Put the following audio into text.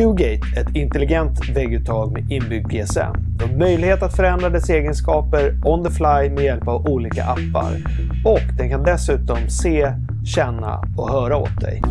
Qgate är ett intelligent vägguttag med inbyggd GSM. Du har möjlighet att förändra dess egenskaper on the fly med hjälp av olika appar. Och den kan dessutom se, känna och höra åt dig.